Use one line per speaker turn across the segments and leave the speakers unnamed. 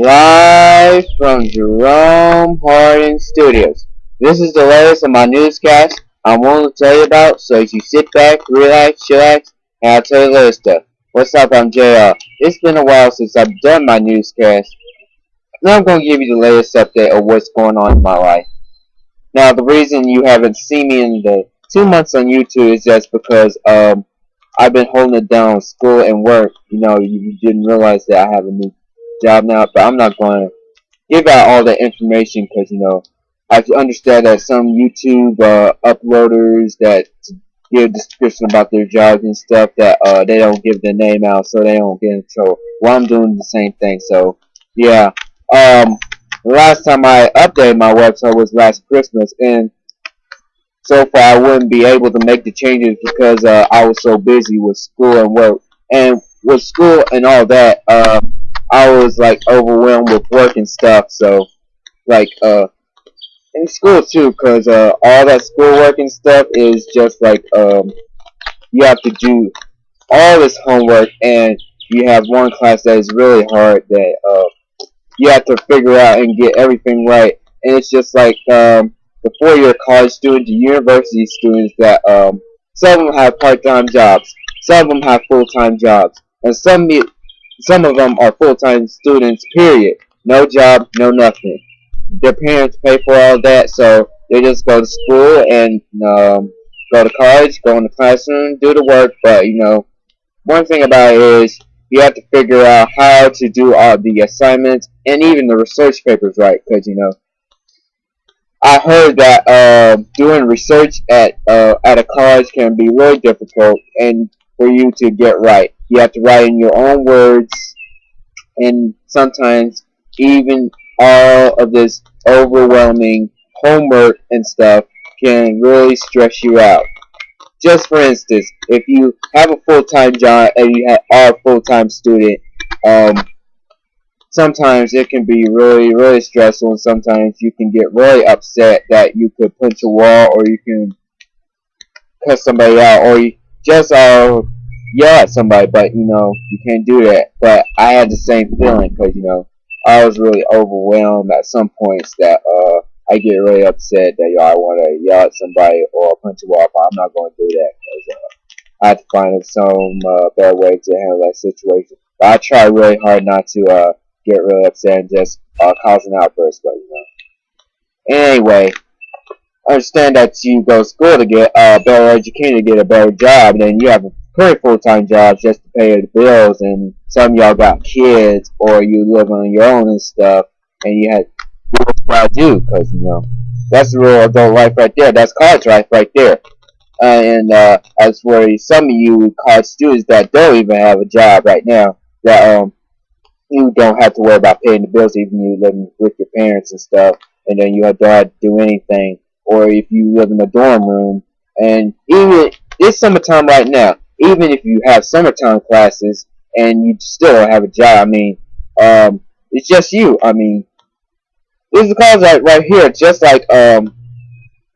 Live from Jerome Hardin Studios. This is the latest of my newscast I'm willing to tell you about, so you sit back, relax, chillax, and I'll tell you the latest stuff. What's up, I'm JR. It's been a while since I've done my newscast. Now I'm going to give you the latest update of what's going on in my life. Now, the reason you haven't seen me in the two months on YouTube is just because um, I've been holding it down school and work. You know, you didn't realize that I have a new job now, but I'm not going to give out all that information because, you know, I understand that some YouTube uh, uploaders that give description about their jobs and stuff that uh, they don't give their name out so they don't get in trouble. Well, I'm doing the same thing, so yeah. Um, last time I updated my website was last Christmas, and so far I wouldn't be able to make the changes because uh, I was so busy with school and work. And with school and all that, uh, I was like overwhelmed with work and stuff. So, like, uh, in school too, cause uh, all that schoolwork and stuff is just like um, you have to do all this homework, and you have one class that is really hard that uh, you have to figure out and get everything right, and it's just like um, the four-year college students, the university students that um, some of them have part-time jobs, some of them have full-time jobs, and some some of them are full-time students. Period. No job, no nothing. Their parents pay for all that, so they just go to school and um, go to college, go in the classroom, do the work. But you know, one thing about it is you have to figure out how to do all the assignments and even the research papers right, because you know I heard that uh, doing research at uh, at a college can be really difficult, and for you to get right, you have to write in your own words, and sometimes even all of this overwhelming homework and stuff can really stress you out. Just for instance, if you have a full-time job and you are a full-time student, um, sometimes it can be really, really stressful, and sometimes you can get really upset that you could punch a wall, or you can cut somebody out, or you just uh, yell at somebody, but you know, you can't do that. But I had the same feeling, because you know, I was really overwhelmed at some points that uh, I get really upset that yo, I want to yell at somebody or punch a wall, but I'm not going to do that, because uh, I have to find some uh, better way to handle that situation. But I try really hard not to uh, get really upset and just uh, cause an outburst, but you know. Anyway, understand that you go to school to get a better education, to get a better job, and then you have a pretty full-time job just to pay the bills, and some y'all got kids, or you live on your own and stuff, and you had what I do, because, you know, that's the real adult life right there. That's college life right there. Uh, and uh, as for some of you college students that don't even have a job right now, that um, you don't have to worry about paying the bills even you living with your parents and stuff, and then you don't have to do anything. Or if you live in a dorm room, and even it's summertime right now. Even if you have summertime classes and you still have a job, I mean, um, it's just you. I mean, this is cause right right here, just like um,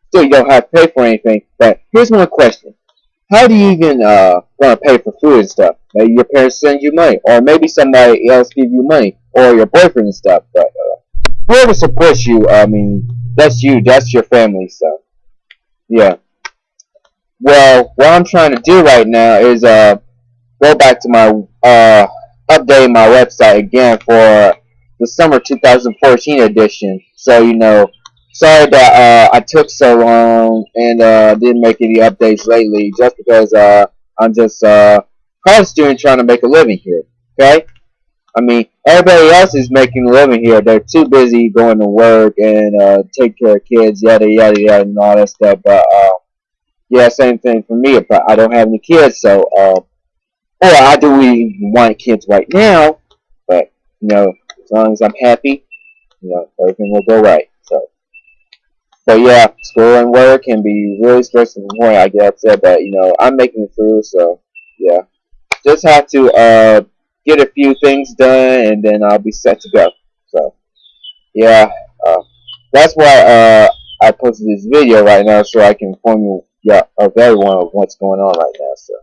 still you don't have to pay for anything. But here's one question: How do you even uh gonna pay for food and stuff? Maybe your parents send you money, or maybe somebody else give you money, or your boyfriend and stuff. But uh, whoever supports you, I mean, that's you, that's your family. So, yeah. Well, what I'm trying to do right now is uh go back to my uh update my website again for the summer 2014 edition. So you know, sorry that uh, I took so long and uh, didn't make any updates lately, just because uh, I'm just uh, college student trying to make a living here. Okay? I mean, everybody else is making a living here. They're too busy going to work and uh, take care of kids, yada yada yada, and all that stuff. But uh, yeah, same thing for me. But I don't have any kids, so uh, or I do even want kids right now. But you know, as long as I'm happy, you know, everything will go right. So, but yeah, school and work can be really stressful. Point I get upset, but you know, I'm making it through. So yeah just have to uh, get a few things done, and then I'll be set to go. So, yeah, uh, that's why uh, I posted this video right now, so I can inform you yeah, of everyone of what's going on right now. So,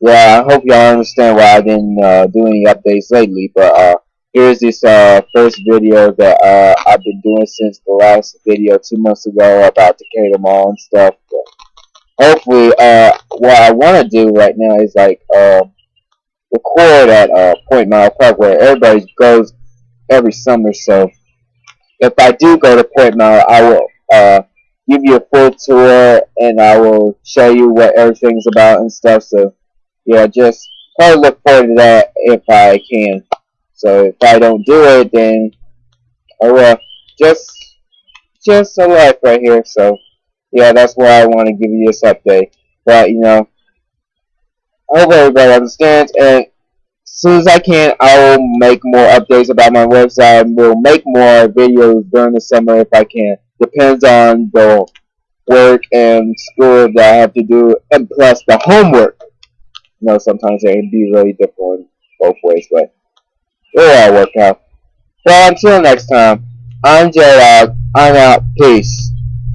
yeah, I hope y'all understand why I didn't uh, do any updates lately, but uh, here's this uh, first video that uh, I've been doing since the last video two months ago about Decatur Mall and stuff. But hopefully, what I want to do right now is like uh, record at uh, Point Mallard Park where everybody goes every summer. So if I do go to Point Mallard, I will uh, give you a full tour and I will show you what everything's about and stuff. So yeah, just probably look forward to that if I can. So if I don't do it, then oh well, just just a life right here. So yeah, that's why I want to give you this update. But you know, I hope everybody understands. And as soon as I can, I will make more updates about my website. and We'll make more videos during the summer if I can. Depends on the work and school that I have to do, and plus the homework. You know, sometimes it can be really different both ways, but It'll all work out. Well, until next time, I'm J-Dog. I'm out. Peace.